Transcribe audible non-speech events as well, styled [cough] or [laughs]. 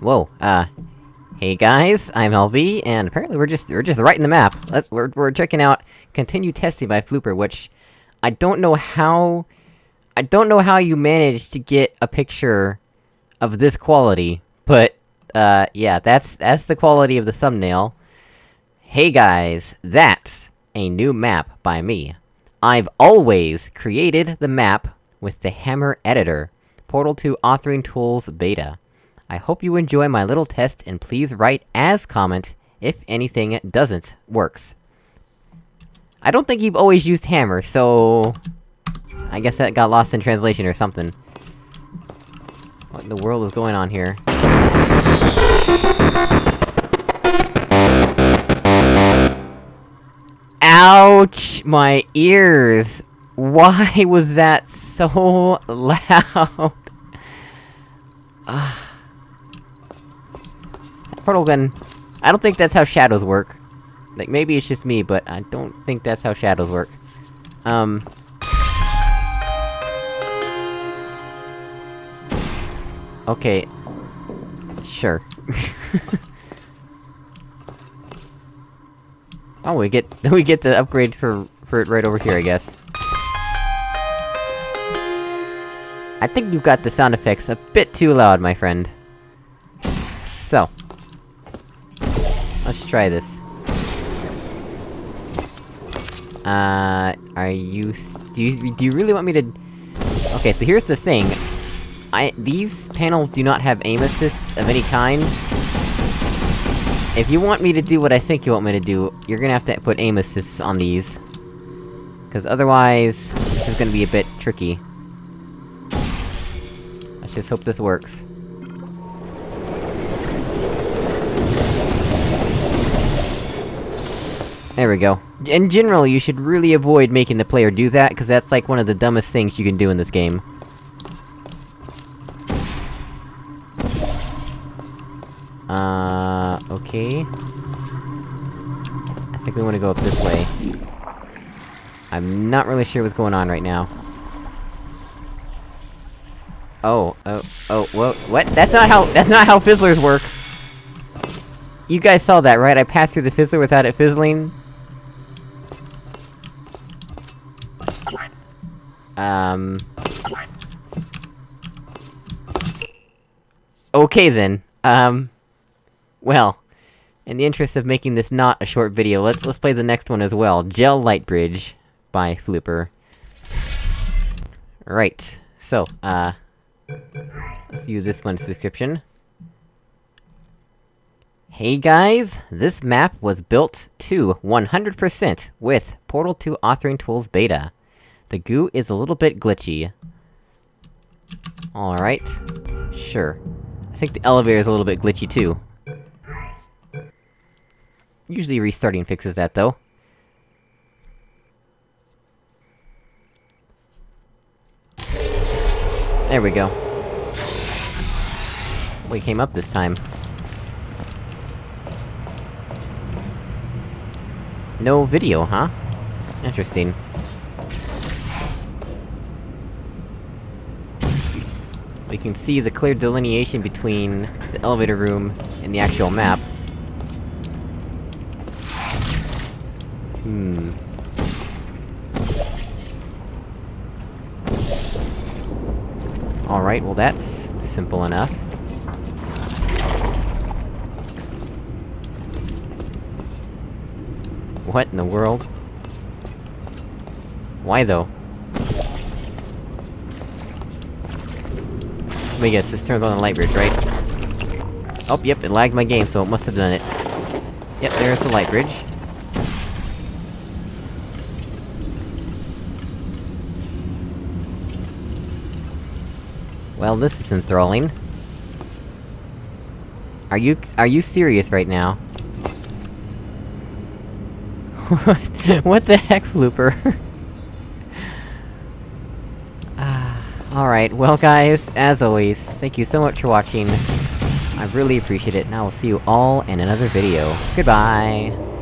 Whoa, uh... Hey guys, I'm LB, and apparently we're just- we're just writing the map. Let's- we're- we're checking out Continue Testing by Flooper, which... I don't know how... I don't know how you managed to get a picture of this quality, but, uh, yeah, that's- that's the quality of the thumbnail. Hey guys, that's a new map by me. I've always created the map with the Hammer Editor, Portal 2 Authoring Tools Beta. I hope you enjoy my little test, and please write as comment if anything doesn't works. I don't think you've always used Hammer, so... I guess that got lost in translation or something. What in the world is going on here? Ouch! My ears! Why was that so [laughs] loud? Ugh. Portal gun... I don't think that's how shadows work. Like, maybe it's just me, but I don't think that's how shadows work. Um... Okay. Sure. [laughs] oh, we get- [laughs] we get the upgrade for- for it right over here, I guess. I think you've got the sound effects a bit too loud, my friend. So. Try this. Uh, are you do you- do you really want me to- Okay, so here's the thing. I- these panels do not have aim assists of any kind. If you want me to do what I think you want me to do, you're gonna have to put aim assists on these. Cause otherwise, this is gonna be a bit tricky. Let's just hope this works. There we go. In general, you should really avoid making the player do that, cause that's like one of the dumbest things you can do in this game. Uh, okay. I think we wanna go up this way. I'm not really sure what's going on right now. Oh, oh, oh, whoa, what? That's not how- that's not how fizzlers work! You guys saw that, right? I passed through the fizzler without it fizzling? Um... Okay then, um... Well, in the interest of making this not a short video, let's- let's play the next one as well. Gel Light Bridge by Flooper. Right, so, uh... Let's use this one's description. Hey guys! This map was built to 100% with Portal 2 Authoring Tools Beta. The goo is a little bit glitchy. Alright. Sure. I think the elevator is a little bit glitchy too. Usually restarting fixes that, though. There we go. We came up this time. No video, huh? Interesting. We can see the clear delineation between the elevator room and the actual map. Hmm... Alright, well that's... simple enough. What in the world? Why though? Let me guess, this turns on the light bridge, right? Oh, yep, it lagged my game, so it must have done it. Yep, there's the light bridge. Well, this is enthralling. Are you- are you serious right now? [laughs] what? The heck, Flooper? [laughs] Alright, well guys, as always, thank you so much for watching. I really appreciate it, and I will see you all in another video. Goodbye!